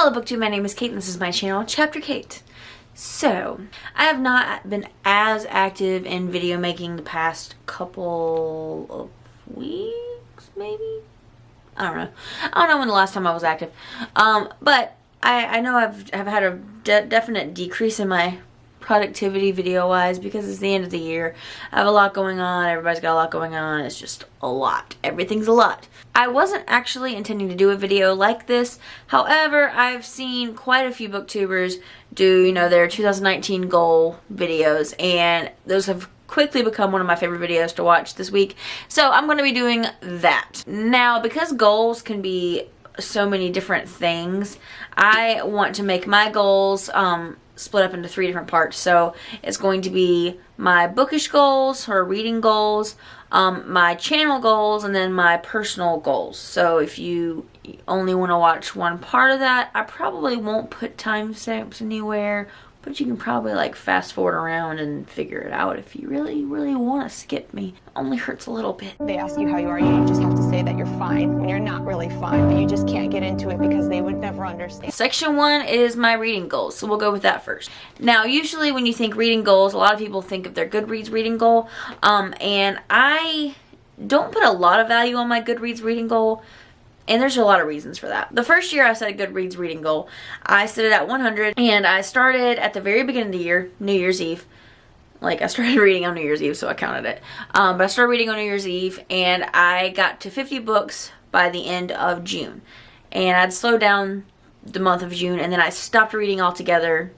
Hello BookTube, my name is Kate and this is my channel, Chapter Kate. So, I have not been as active in video making the past couple of weeks, maybe? I don't know. I don't know when the last time I was active. Um, but I, I know I've, I've had a de definite decrease in my productivity video wise because it's the end of the year. I have a lot going on. Everybody's got a lot going on. It's just a lot. Everything's a lot. I wasn't actually intending to do a video like this. However, I've seen quite a few booktubers do, you know, their 2019 goal videos and those have quickly become one of my favorite videos to watch this week. So I'm going to be doing that. Now, because goals can be so many different things, I want to make my goals um, split up into three different parts. So it's going to be my bookish goals or reading goals, um, my channel goals, and then my personal goals. So if you only want to watch one part of that, I probably won't put timestamps anywhere but you can probably like fast forward around and figure it out if you really, really want to skip me. It only hurts a little bit. They ask you how you are, you just have to say that you're fine when you're not really fine, but you just can't get into it because they would never understand. Section one is my reading goals, so we'll go with that first. Now, usually when you think reading goals, a lot of people think of their Goodreads reading goal, um, and I don't put a lot of value on my Goodreads reading goal and there's a lot of reasons for that. The first year I set a Goodreads reading goal, I set it at 100 and I started at the very beginning of the year, New Year's Eve. Like I started reading on New Year's Eve so I counted it. Um, but I started reading on New Year's Eve and I got to 50 books by the end of June. And I'd slowed down the month of June and then I stopped reading altogether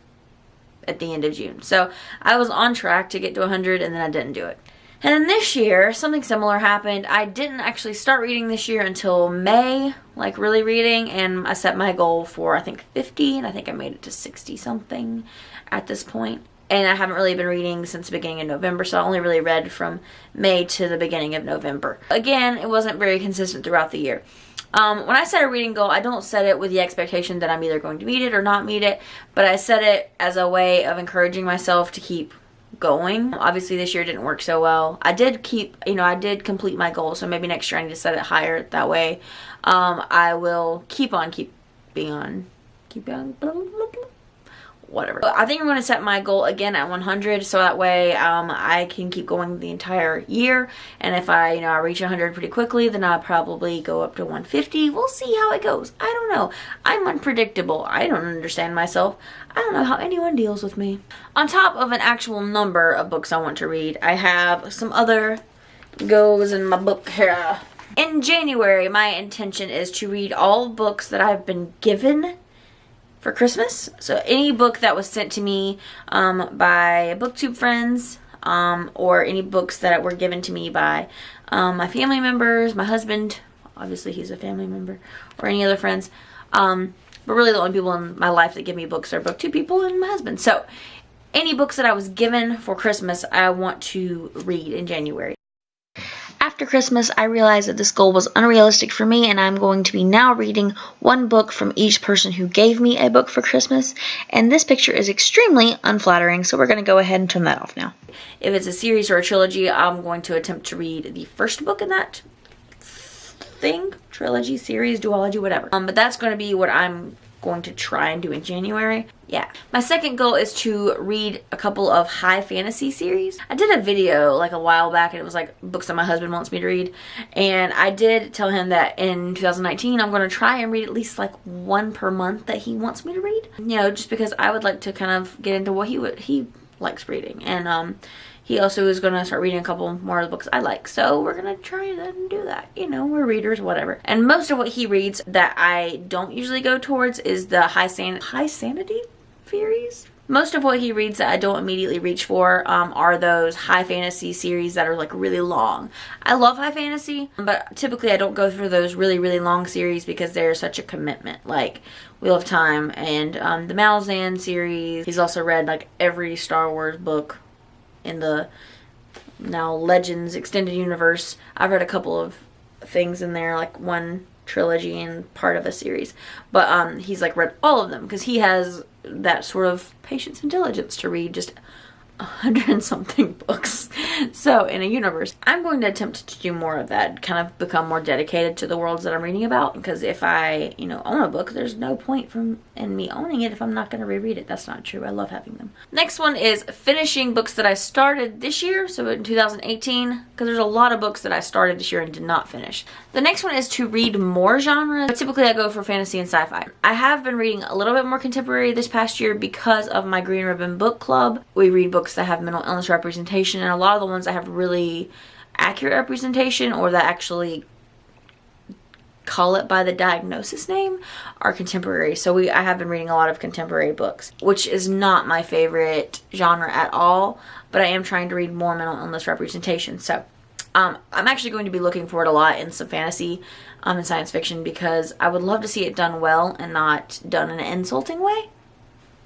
at the end of June. So I was on track to get to 100 and then I didn't do it. And then this year, something similar happened. I didn't actually start reading this year until May, like really reading, and I set my goal for I think 50, and I think I made it to 60 something at this point. And I haven't really been reading since the beginning of November, so I only really read from May to the beginning of November. Again, it wasn't very consistent throughout the year. Um, when I set a reading goal, I don't set it with the expectation that I'm either going to meet it or not meet it, but I set it as a way of encouraging myself to keep going. Obviously this year didn't work so well. I did keep, you know, I did complete my goal, so maybe next year I need to set it higher. That way um, I will keep on keep being on, keep on, blah, blah, blah, whatever. I think I'm going to set my goal again at 100 so that way um, I can keep going the entire year and if I you know I reach 100 pretty quickly then I'll probably go up to 150. We'll see how it goes. I don't know. I'm unpredictable. I don't understand myself. I don't know how anyone deals with me. On top of an actual number of books I want to read, I have some other goes in my book here. In January, my intention is to read all books that I've been given for Christmas. So any book that was sent to me um, by booktube friends um, or any books that were given to me by um, my family members, my husband, obviously he's a family member, or any other friends. Um, but really the only people in my life that give me books are booktube people and my husband. So any books that I was given for Christmas, I want to read in January. After Christmas, I realized that this goal was unrealistic for me, and I'm going to be now reading one book from each person who gave me a book for Christmas. And this picture is extremely unflattering, so we're going to go ahead and turn that off now. If it's a series or a trilogy, I'm going to attempt to read the first book in that thing, trilogy, series, duology, whatever. Um, but that's going to be what I'm going to try and do in January. Yeah. My second goal is to read a couple of high fantasy series. I did a video like a while back and it was like books that my husband wants me to read. And I did tell him that in 2019 I'm going to try and read at least like one per month that he wants me to read. You know, just because I would like to kind of get into what he would, he likes reading. And um, he also is going to start reading a couple more of the books I like. So we're going to try and do that. You know, we're readers, whatever. And most of what he reads that I don't usually go towards is the high, san high sanity series. Most of what he reads that I don't immediately reach for um, are those high fantasy series that are like really long. I love high fantasy, but typically I don't go for those really, really long series because they're such a commitment. Like Wheel of Time and um, the Malazan series. He's also read like every Star Wars book in the now Legends extended universe. I've read a couple of things in there, like one trilogy and part of a series. But um, he's like read all of them because he has that sort of patience and diligence to read just a hundred and something books. so in a universe, I'm going to attempt to do more of that, kind of become more dedicated to the worlds that I'm reading about. Because if I, you know, own a book, there's no point from in me owning it if I'm not going to reread it. That's not true. I love having them. Next one is finishing books that I started this year, so in 2018, because there's a lot of books that I started this year and did not finish. The next one is to read more genres. Typically, I go for fantasy and sci-fi. I have been reading a little bit more contemporary this past year because of my Green Ribbon Book Club. We read books that have mental illness representation, and a lot of the ones that have really accurate representation or that actually call it by the diagnosis name are contemporary. So we I have been reading a lot of contemporary books, which is not my favorite genre at all, but I am trying to read more mental illness representation. So um, I'm actually going to be looking for it a lot in some fantasy um, and science fiction because I would love to see it done well and not done in an insulting way.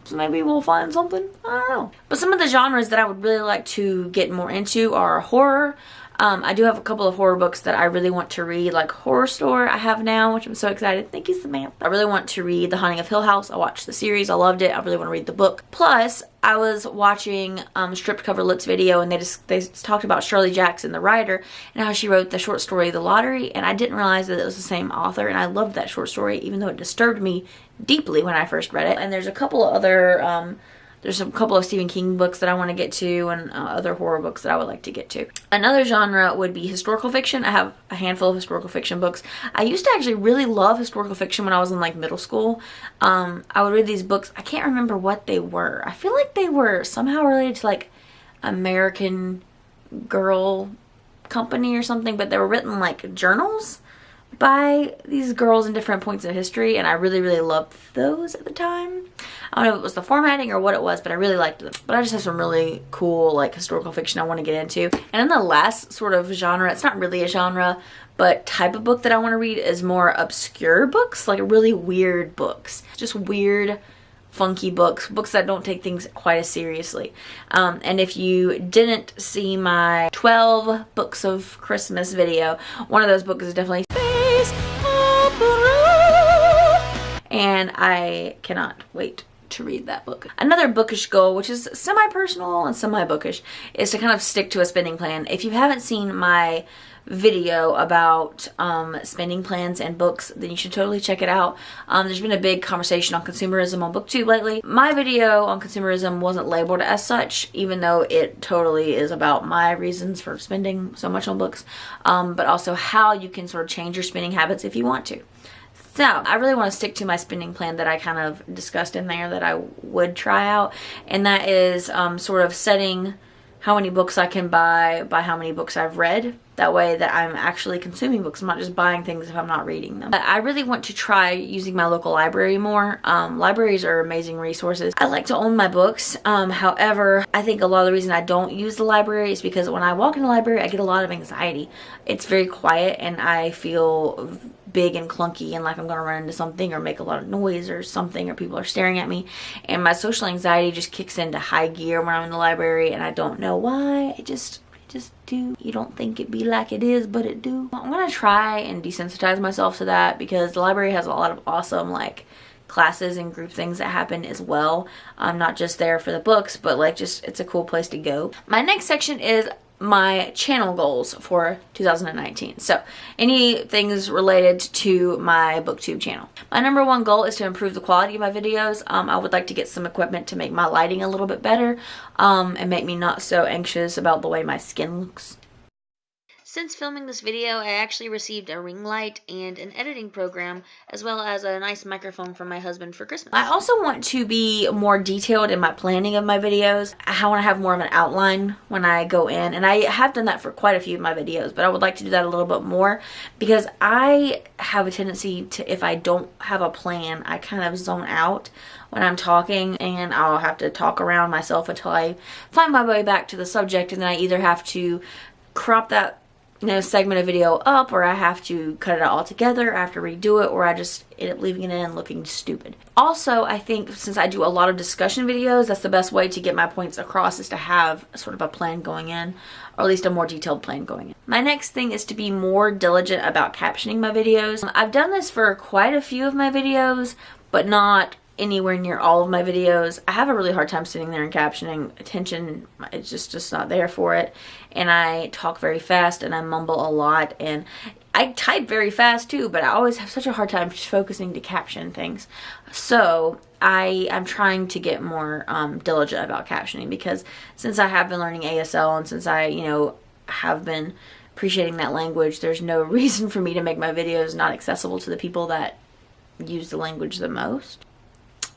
So maybe we'll find something. I don't know. But some of the genres that I would really like to get more into are horror, um, I do have a couple of horror books that I really want to read, like Horrorstör I have now, which I'm so excited. Thank you, Samantha. I really want to read The Haunting of Hill House. I watched the series. I loved it. I really want to read the book. Plus, I was watching um, Stripped Cover Lit's video and they just they talked about Shirley Jackson, the writer, and how she wrote the short story The Lottery, and I didn't realize that it was the same author, and I loved that short story, even though it disturbed me deeply when I first read it. And there's a couple of other um, there's a couple of Stephen King books that I want to get to and uh, other horror books that I would like to get to. Another genre would be historical fiction. I have a handful of historical fiction books. I used to actually really love historical fiction when I was in like middle school. Um, I would read these books. I can't remember what they were. I feel like they were somehow related to like American Girl Company or something, but they were written like journals by these girls in different points of history and I really really loved those at the time. I don't know if it was the formatting or what it was but I really liked them. But I just have some really cool like historical fiction I want to get into. And then the last sort of genre, it's not really a genre but type of book that I want to read is more obscure books like really weird books. Just weird funky books, books that don't take things quite as seriously. Um, and if you didn't see my 12 books of Christmas video, one of those books is definitely and I cannot wait to read that book. Another bookish goal, which is semi-personal and semi-bookish, is to kind of stick to a spending plan. If you haven't seen my video about um, spending plans and books, then you should totally check it out. Um, there's been a big conversation on consumerism on BookTube lately. My video on consumerism wasn't labeled as such, even though it totally is about my reasons for spending so much on books, um, but also how you can sort of change your spending habits if you want to. So I really want to stick to my spending plan that I kind of discussed in there that I would try out. And that is um, sort of setting how many books I can buy by how many books I've read. That way that I'm actually consuming books. I'm not just buying things if I'm not reading them. But I really want to try using my local library more. Um, libraries are amazing resources. I like to own my books. Um, however, I think a lot of the reason I don't use the library is because when I walk in the library, I get a lot of anxiety. It's very quiet and I feel big and clunky and like I'm gonna run into something or make a lot of noise or something or people are staring at me and my social anxiety just kicks into high gear when I'm in the library and I don't know why it just just do you don't think it be like it is but it do I'm gonna try and desensitize myself to that because the library has a lot of awesome like classes and group things that happen as well. I'm not just there for the books, but like just it's a cool place to go. My next section is my channel goals for 2019. So any things related to my booktube channel. My number one goal is to improve the quality of my videos. Um, I would like to get some equipment to make my lighting a little bit better um, and make me not so anxious about the way my skin looks. Since filming this video, I actually received a ring light and an editing program, as well as a nice microphone from my husband for Christmas. I also want to be more detailed in my planning of my videos. I want to have more of an outline when I go in, and I have done that for quite a few of my videos, but I would like to do that a little bit more because I have a tendency to, if I don't have a plan, I kind of zone out when I'm talking and I'll have to talk around myself until I find my way back to the subject and then I either have to crop that you know, segment a video up or I have to cut it out all together, I have to redo it, or I just end up leaving it in looking stupid. Also, I think since I do a lot of discussion videos, that's the best way to get my points across is to have sort of a plan going in, or at least a more detailed plan going in. My next thing is to be more diligent about captioning my videos. I've done this for quite a few of my videos, but not anywhere near all of my videos. I have a really hard time sitting there and captioning. Attention it's just just not there for it. And I talk very fast and I mumble a lot and I type very fast too, but I always have such a hard time just focusing to caption things. So I I'm trying to get more um, diligent about captioning because since I have been learning ASL and since I you know have been appreciating that language, there's no reason for me to make my videos not accessible to the people that use the language the most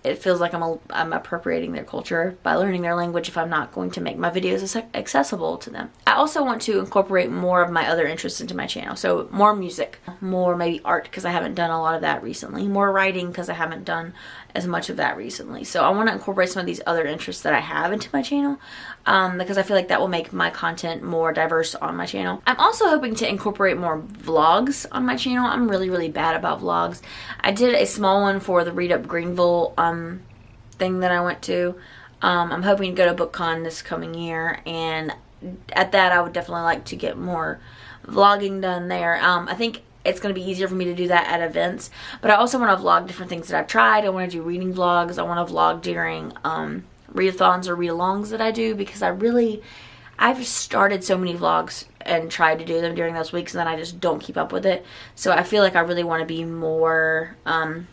it feels like I'm, a, I'm appropriating their culture by learning their language if I'm not going to make my videos accessible to them. I also want to incorporate more of my other interests into my channel. So more music, more maybe art because I haven't done a lot of that recently, more writing because I haven't done as much of that recently. So I want to incorporate some of these other interests that I have into my channel um, because I feel like that will make my content more diverse on my channel. I'm also hoping to incorporate more vlogs on my channel. I'm really, really bad about vlogs. I did a small one for the Read Up Greenville um, thing that I went to. Um, I'm hoping to go to BookCon this coming year and at that I would definitely like to get more vlogging done there. Um, I think it's going to be easier for me to do that at events. But I also want to vlog different things that I've tried. I want to do reading vlogs. I want to vlog during um, readathons or read-alongs that I do because I really, I've started so many vlogs and tried to do them during those weeks and then I just don't keep up with it. So I feel like I really want to be more um,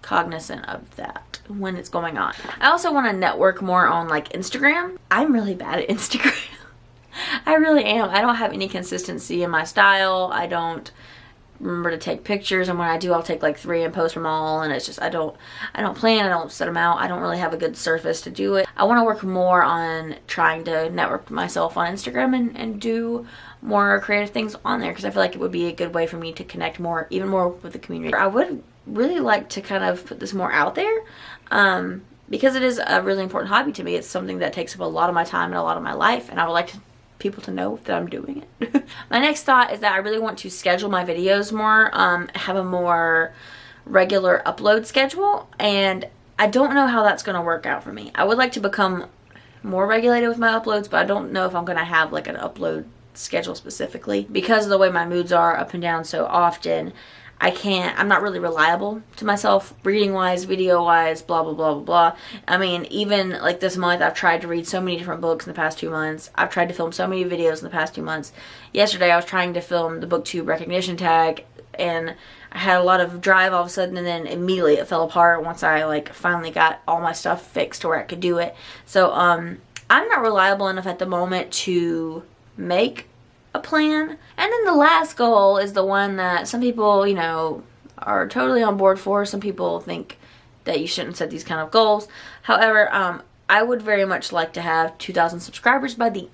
cognizant of that when it's going on. I also want to network more on like Instagram. I'm really bad at Instagram. I really am. I don't have any consistency in my style. I don't remember to take pictures and when I do I'll take like three and post them all and it's just I don't I don't plan I don't set them out I don't really have a good surface to do it I want to work more on trying to network myself on Instagram and, and do more creative things on there because I feel like it would be a good way for me to connect more even more with the community I would really like to kind of put this more out there um, because it is a really important hobby to me it's something that takes up a lot of my time and a lot of my life and I would like to people to know that I'm doing it. my next thought is that I really want to schedule my videos more, um, have a more regular upload schedule, and I don't know how that's going to work out for me. I would like to become more regulated with my uploads, but I don't know if I'm going to have like an upload schedule specifically because of the way my moods are up and down so often. I can't, I'm not really reliable to myself, reading wise, video wise, blah, blah, blah, blah, blah. I mean, even like this month, I've tried to read so many different books in the past two months. I've tried to film so many videos in the past two months. Yesterday, I was trying to film the booktube recognition tag and I had a lot of drive all of a sudden and then immediately it fell apart once I like finally got all my stuff fixed to where I could do it. So, um, I'm not reliable enough at the moment to make a plan. And then the last goal is the one that some people, you know, are totally on board for. Some people think that you shouldn't set these kind of goals. However, um, I would very much like to have 2,000 subscribers by the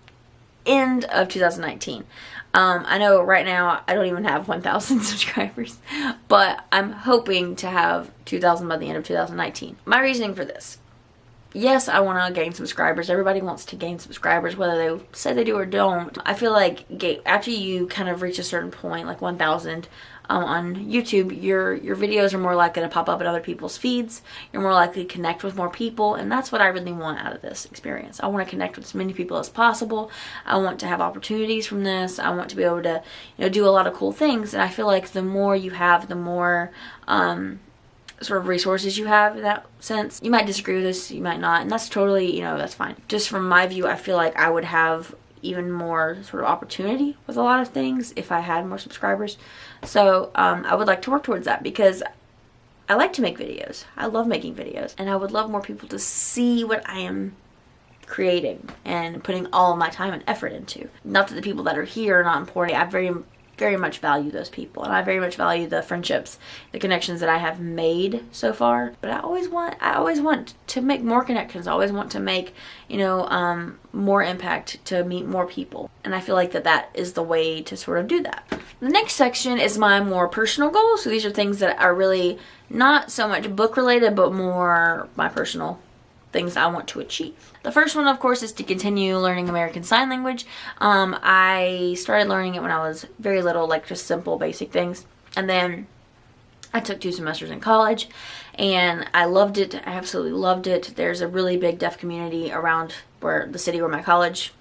end of 2019. Um, I know right now I don't even have 1,000 subscribers, but I'm hoping to have 2,000 by the end of 2019. My reasoning for this yes, I want to gain subscribers. Everybody wants to gain subscribers, whether they say they do or don't. I feel like after you kind of reach a certain point, like 1,000 um, on YouTube, your your videos are more likely to pop up in other people's feeds. You're more likely to connect with more people, and that's what I really want out of this experience. I want to connect with as many people as possible. I want to have opportunities from this. I want to be able to, you know, do a lot of cool things. And I feel like the more you have, the more um, sort of resources you have in that sense. You might disagree with this, you might not, and that's totally, you know, that's fine. Just from my view, I feel like I would have even more sort of opportunity with a lot of things if I had more subscribers. So um, I would like to work towards that because I like to make videos. I love making videos and I would love more people to see what I am creating and putting all my time and effort into. Not that the people that are here are not important. I very very much value those people and I very much value the friendships, the connections that I have made so far. But I always want I always want to make more connections. I always want to make, you know, um, more impact to meet more people. And I feel like that that is the way to sort of do that. The next section is my more personal goals. So these are things that are really not so much book related but more my personal things I want to achieve. The first one, of course, is to continue learning American Sign Language. Um, I started learning it when I was very little, like just simple, basic things. And then I took two semesters in college and I loved it. I absolutely loved it. There's a really big deaf community around where the city where my college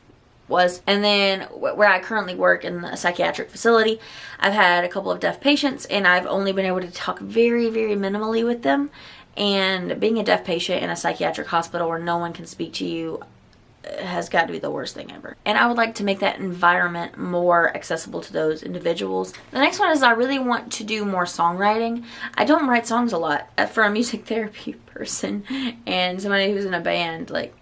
was. And then where I currently work in a psychiatric facility, I've had a couple of deaf patients and I've only been able to talk very, very minimally with them And being a deaf patient in a psychiatric hospital where no one can speak to you has got to be the worst thing ever. And I would like to make that environment more accessible to those individuals. The next one is I really want to do more songwriting. I don't write songs a lot. Uh, for a music therapy person and somebody who's in a band, like,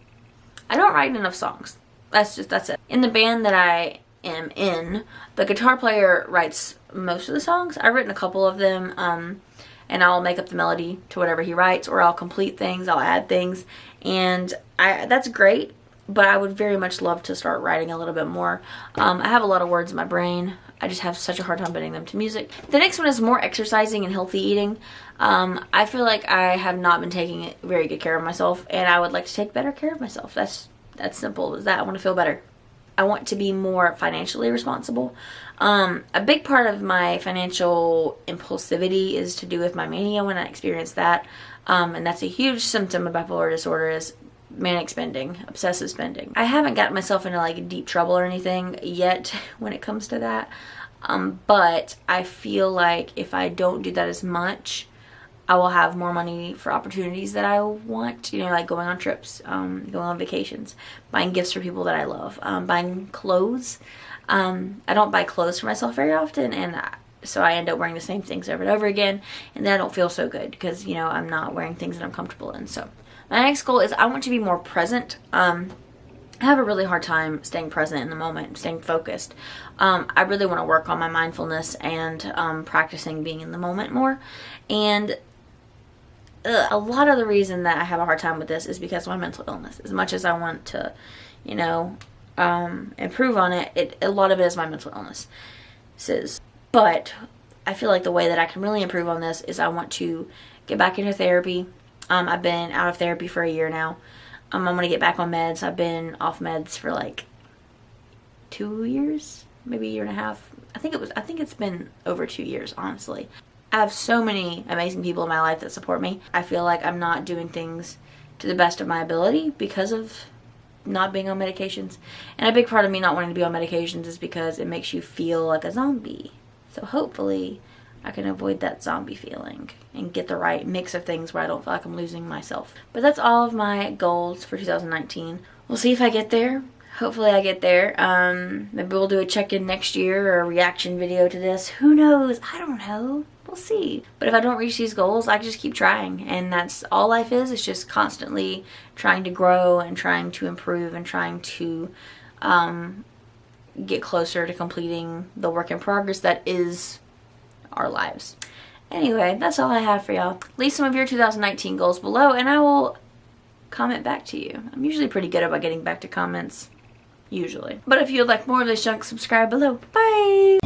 I don't write enough songs. That's just, that's it. In the band that I am in, the guitar player writes most of the songs. I've written a couple of them. Um, and I'll make up the melody to whatever he writes or I'll complete things, I'll add things and I that's great but I would very much love to start writing a little bit more. Um, I have a lot of words in my brain. I just have such a hard time putting them to music. The next one is more exercising and healthy eating. Um, I feel like I have not been taking very good care of myself and I would like to take better care of myself. That's that's simple as that. I want to feel better. I want to be more financially responsible. Um, a big part of my financial impulsivity is to do with my mania when I experience that. Um, and that's a huge symptom of bipolar disorder is manic spending, obsessive spending. I haven't gotten myself into like deep trouble or anything yet when it comes to that. Um, but I feel like if I don't do that as much, I will have more money for opportunities that I want, you know, like going on trips, um, going on vacations, buying gifts for people that I love, um, buying clothes. Um, I don't buy clothes for myself very often, and I, so I end up wearing the same things over and over again, and then I don't feel so good because, you know, I'm not wearing things that I'm comfortable in. So my next goal is I want to be more present. Um, I have a really hard time staying present in the moment, staying focused. Um, I really want to work on my mindfulness and um, practicing being in the moment more. And uh, a lot of the reason that I have a hard time with this is because of my mental illness. As much as I want to, you know, um, improve on it, it, a lot of it is my mental illness. But I feel like the way that I can really improve on this is I want to get back into therapy, um, I've been out of therapy for a year now. Um, I'm going to get back on meds. I've been off meds for like two years, maybe a year and a half. I think it was, I think it's been over two years, honestly. I have so many amazing people in my life that support me. I feel like I'm not doing things to the best of my ability because of not being on medications. And a big part of me not wanting to be on medications is because it makes you feel like a zombie. So hopefully I can avoid that zombie feeling and get the right mix of things where I don't feel like I'm losing myself. But that's all of my goals for 2019. We'll see if I get there. Hopefully I get there. Um, maybe we'll do a check-in next year or a reaction video to this. Who knows? I don't know. We'll see. But if I don't reach these goals, I just keep trying. And that's all life is. It's just constantly trying to grow and trying to improve and trying to um, get closer to completing the work in progress that is our lives. Anyway, that's all I have for y'all. Leave some of your 2019 goals below and I will comment back to you. I'm usually pretty good about getting back to comments. Usually. But if you'd like more of this junk, subscribe below. Bye!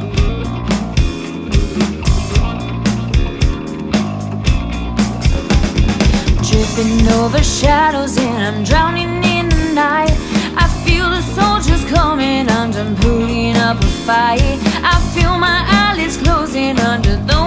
Tripping over shadows and I'm drowning in the night I feel the soldiers coming putting up a fight I feel my eyelids closing under the